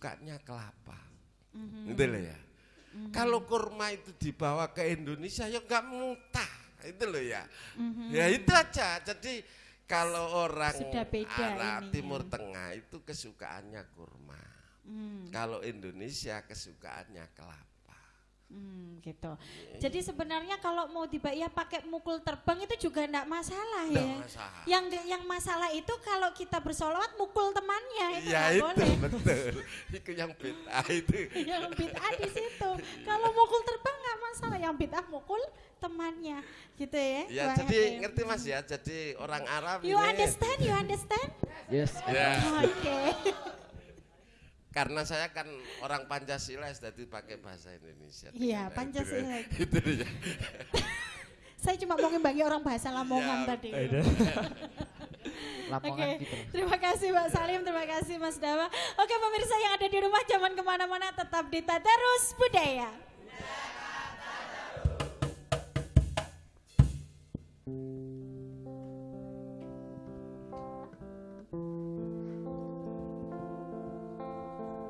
sukanya kelapa. Mm-hmm. Itu loh ya. Mm-hmm. Kalau kurma itu dibawa ke Indonesia ya nggak mutah. Itu loh ya. Mm-hmm. Ya itu aja. Jadi kalau orang Arab ini, Timur ya. Tengah itu kesukaannya kurma. Mm. Kalau Indonesia kesukaannya kelapa. Hmm, gitu. Jadi sebenarnya kalau mau tiba ya pakai mukul terbang itu juga enggak masalah ya. Masalah. Yang yang masalah itu kalau kita bersolawat mukul temannya itu ya, itu, boleh. betul. itu yang bid'ah itu. yang bid'ah di situ. Kalau mukul terbang enggak masalah, yang bid'ah mukul temannya gitu ya. Ya, jadi ya. ngerti Mas ya. Jadi orang Arab You ini, understand? You understand? Yes. Ya. Oke. Okay. Karena saya kan orang Pancasila jadi pakai bahasa Indonesia. Iya, Pancasila. Itu, dia. saya cuma mau ngebagi orang bahasa Lamongan ya, tadi. Oke, okay. gitu. terima kasih Mbak Salim, terima kasih Mas Dawa. Oke pemirsa yang ada di rumah jangan ke mana-mana tetap di Tadarus Budaya.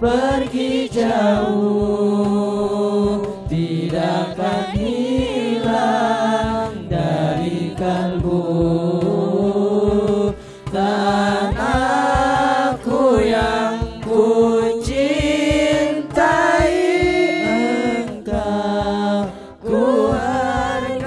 pergi jauh tidak akan hilang dari kalbu? Tanahku yang ku cintai engkau ku hargai.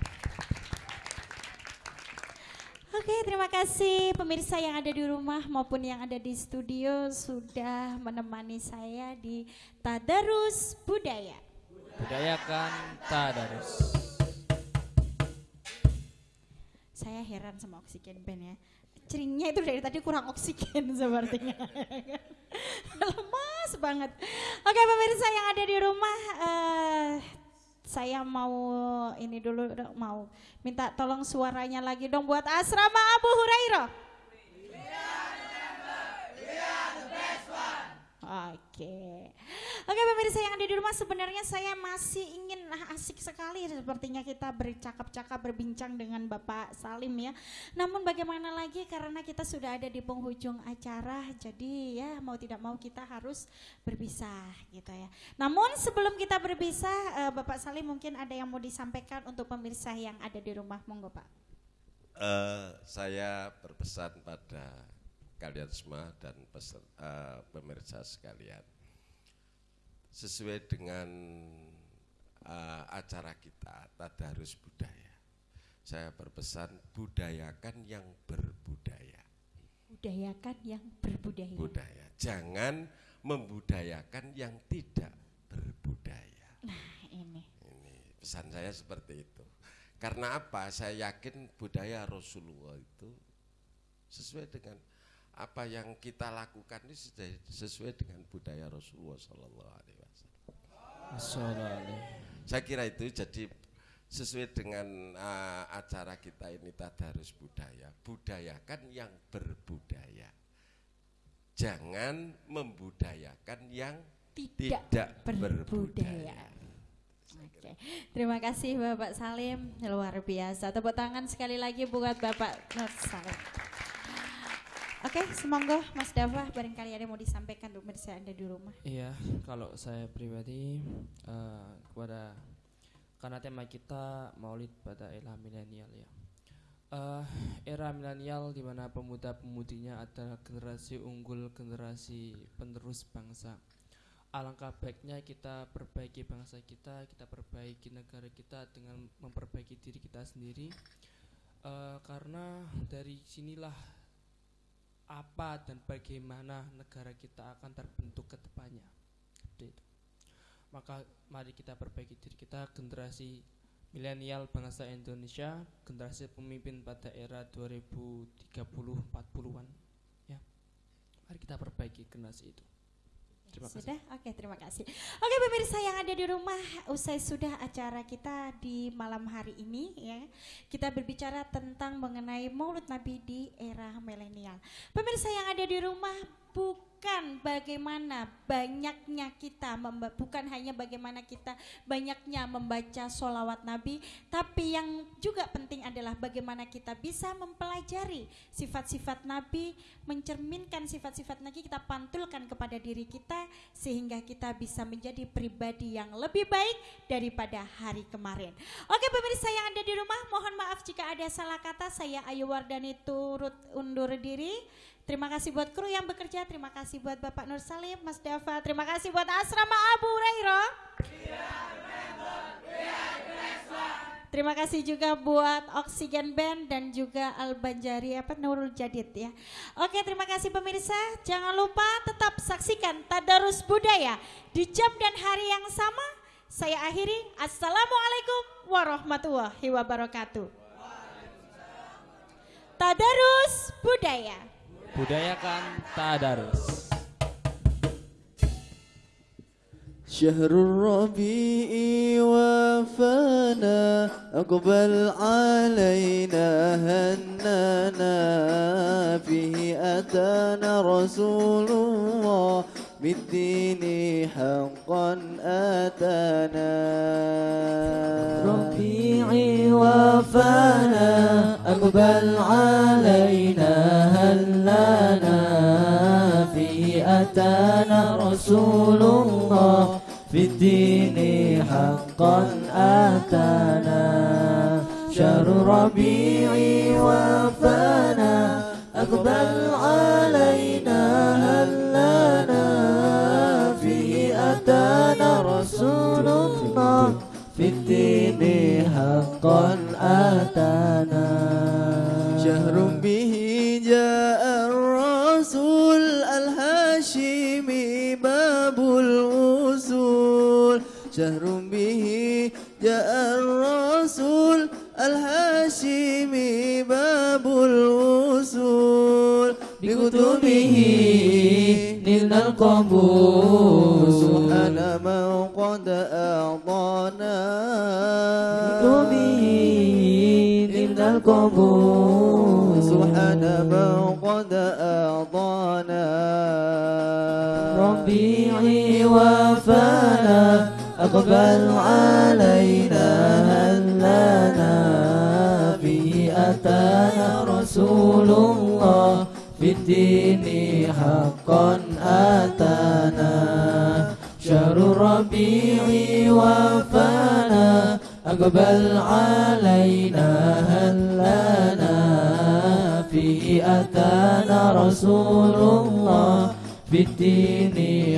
pemirsa yang ada di rumah maupun yang ada di studio sudah menemani saya di Tadarus Budaya. Budayakan Tadarus. Saya heran sama oksigen band ya. Ceringnya itu dari tadi kurang oksigen sepertinya. Lemas banget. Oke pemirsa yang ada di rumah, uh, saya mau ini dulu mau minta tolong suaranya lagi dong buat asrama Abu Hurairah. Oke. Oke pemirsa yang ada di rumah sebenarnya saya masih ingin nah, asik sekali sepertinya kita bercakap-cakap berbincang dengan Bapak Salim ya. Namun bagaimana lagi karena kita sudah ada di penghujung acara jadi ya mau tidak mau kita harus berpisah gitu ya. Namun sebelum kita berpisah uh, Bapak Salim mungkin ada yang mau disampaikan untuk pemirsa yang ada di rumah monggo Pak. Uh, saya berpesan pada kalian semua dan peser, uh, pemirsa sekalian. Sesuai dengan uh, acara kita Tadarus Budaya. Saya berpesan budayakan yang berbudaya. Budayakan yang berbudaya. Budaya. Jangan membudayakan yang tidak berbudaya. Nah, ini. Ini pesan saya seperti itu. Karena apa? Saya yakin budaya Rasulullah itu sesuai dengan apa yang kita lakukan ini sesuai dengan budaya Rasulullah Sallallahu Alaihi Wasallam. Saya kira itu jadi sesuai dengan uh, acara kita ini tadarus budaya, budayakan yang berbudaya. Jangan membudayakan yang tidak, tidak berbudaya. berbudaya. Oke, terima kasih Bapak Salim, luar biasa. Tepuk tangan sekali lagi buat Bapak Nur Salim. Oke, okay, semoga Mas Dava barangkali ada mau disampaikan untuk pemirsa Anda di rumah. Iya, kalau saya pribadi uh, kepada karena tema kita Maulid pada era milenial ya. Uh, era milenial di mana pemuda-pemudinya adalah generasi unggul, generasi penerus bangsa. Alangkah baiknya kita perbaiki bangsa kita, kita perbaiki negara kita dengan memperbaiki diri kita sendiri. Uh, karena dari sinilah apa dan bagaimana negara kita akan terbentuk ke depannya. Itu. Maka mari kita perbaiki diri kita generasi milenial bangsa Indonesia, generasi pemimpin pada era 2030-40-an ya. Mari kita perbaiki generasi itu. Terima sudah? Oke, terima kasih. Oke, pemirsa yang ada di rumah, usai sudah acara kita di malam hari ini ya. Kita berbicara tentang mengenai Maulid Nabi di era milenial. Pemirsa yang ada di rumah, bukan bukan bagaimana banyaknya kita, bukan hanya bagaimana kita banyaknya membaca solawat Nabi, tapi yang juga penting adalah bagaimana kita bisa mempelajari sifat-sifat Nabi, mencerminkan sifat-sifat Nabi, kita pantulkan kepada diri kita, sehingga kita bisa menjadi pribadi yang lebih baik daripada hari kemarin. Oke pemirsa yang ada di rumah, mohon maaf jika ada salah kata, saya Ayu Wardani turut undur diri. Terima kasih buat kru yang bekerja, terima kasih buat Bapak Nur Salim, Mas Dava, terima kasih buat Asrama Abu Hurairah. Terima kasih juga buat Oksigen Band dan juga Al Banjari apa Nurul Jadid ya. Oke, terima kasih pemirsa. Jangan lupa tetap saksikan Tadarus Budaya di jam dan hari yang sama. Saya akhiri. Assalamualaikum warahmatullahi wabarakatuh. Tadarus Budaya budayakan tadarus. شهر الربيع وفانا أقبل علينا هنانا. فيه أتانا رسول الله بالدين حقا أتانا. ربيعي وفانا أقبل علينا هلانا في أتانا رسول الله في الدين حقا آتانا. شهر ربيعي وفانا أقبل علينا هلانا. فيه أتانا رسول الله في الدين حقا آتانا. الرسول الهاشمي باب الوصول بكتبه نلنا القبول سبحان من قد أعطانا. بكتبه نلنا القبول سبحان من قد أعطانا. ربيعي وفانا. أقبل علينا هلانا فيه أتانا رسول الله في الدين حقا آتانا. شهر الربيع وفانا. أقبل علينا هلانا فيه أتانا رسول الله في الدين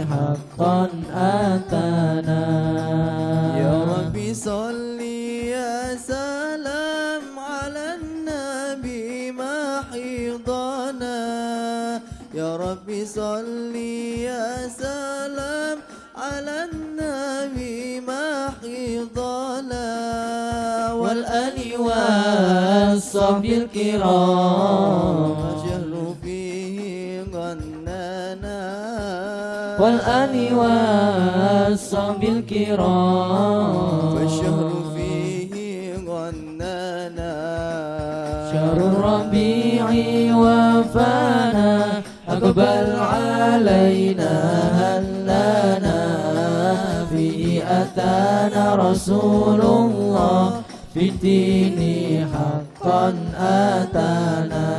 حقا آتانا يا ربي صل يا سلام على النبي ما حيضنا. يا ربي صل يا سلام على النبي ما حيضنا. والآل والصحب الكرام. والآل والصحب الكرام والشهر فيه غنانا. شهر الربيع وفانا أقبل علينا هلانا. فيه أتانا رسول الله في الدين حقا آتانا.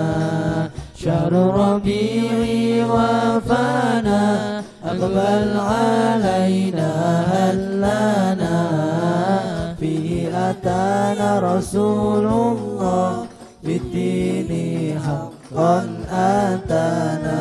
شهر الربيع وفانا أقبل علينا هل لنا في أتانا رسول الله. بالدين حقا أتانا.